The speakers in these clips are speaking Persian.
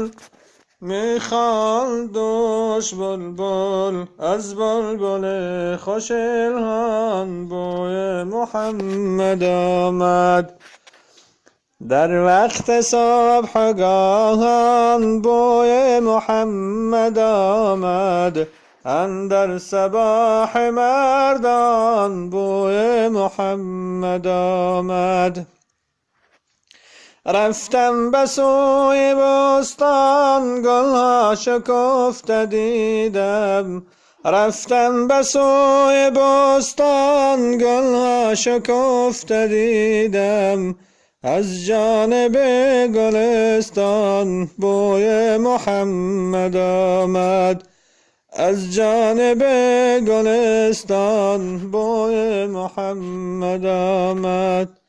بلبل می‌خوان دوش بلبل از بلبل خوش الهان بوی محمد آمد. در وقت صبح گاهان بوی محمد آمد. اندر سباح مردان بوی محمد آمد. رفتم به سوی بستان گلها شکفته دیدم. رفتم به سوی بستان گلها شکفته دیدم. از جانب گلستان بوی محمد آمد. از جانب گلستان بوی محمد آمد.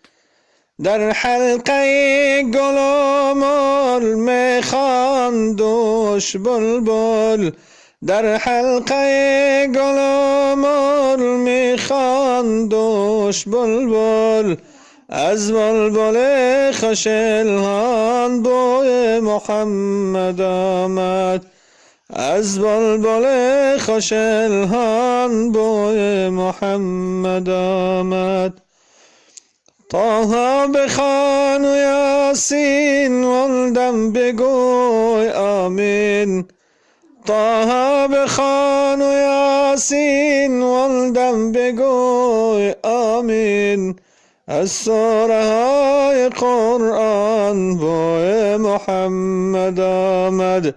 در حلقه گل و مل می‌خوان دوش بلبل. در حلقه گل و مل می‌خوان دوش بلبل. از بلبل خوش الهان بوی محمد آمد. از بلبل خوش الهان بوی محمد آمد. طه بخوان و یاسین ولدم بگوی آمین. طه بخوان و یاسین ولدم بگوی آمین. از سوره های قرآن بوی محمد آمد.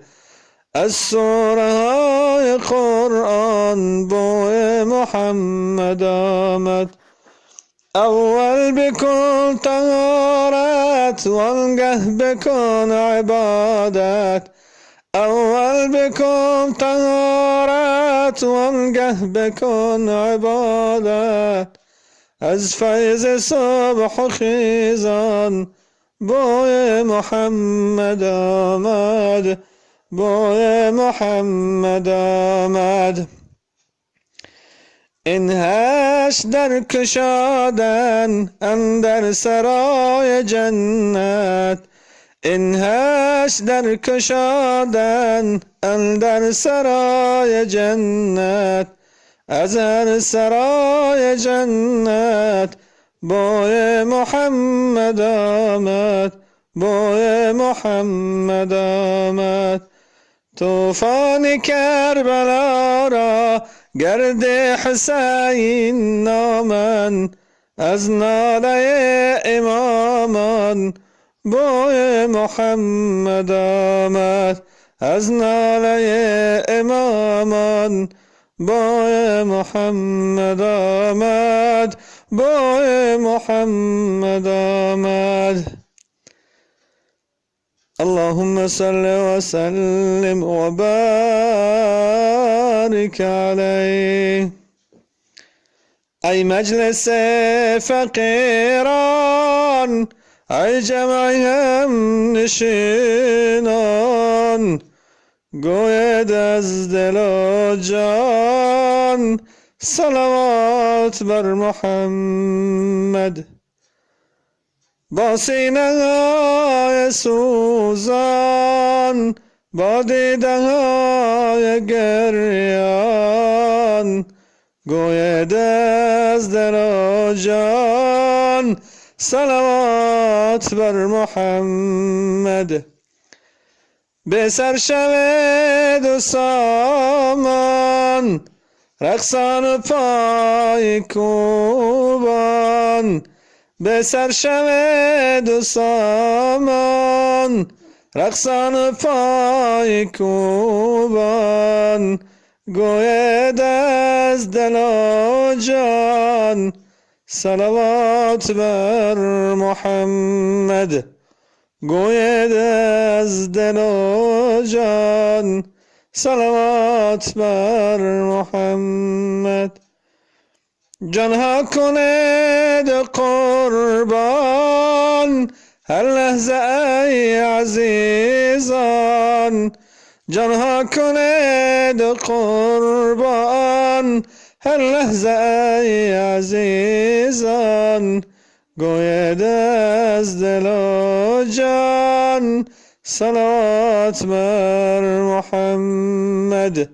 از سوره های قرآن بوی محمد آمد. اول بکن طهارت وانگه بکن عبادت. اول بکن طهارت وانگه بکن عبادت. از فیض صبح و خیزان بوی محمد آمد بوی محمد آمد. این هشت در گشادند اندر سرای جنت. این هشت در گشادند اندر سرای جنت. از هر سرای جنت بوی محمد آمد بوی محمد آمد. توفان کربلا را گرد حسین نامن از ناله امامان. بوی محمد آمد از ناله امامان. بوی محمد آمد بوی محمد آمد. اللهم صل وسلم وبارك عليه. ای مجلس فقیران ای جمع هم نشینان گوید از دل و جان صلوات بر محمد. با سینه سوزان با دیده های گریان گوید از دل و جان صلوات بر محمد به سر شود و سامان رقصان پای کوبان به سر شود و سامان رقصان و پای کوبان گوید از دل و جان صلوات بر محمد گوید از دل و جان صلوات بر محمد جانها کند قربان هر لحظه ای عزیزان. جانها کند قربان هر لحظه ای عزیزان. گوید از دل و جان صلوات بر محمد.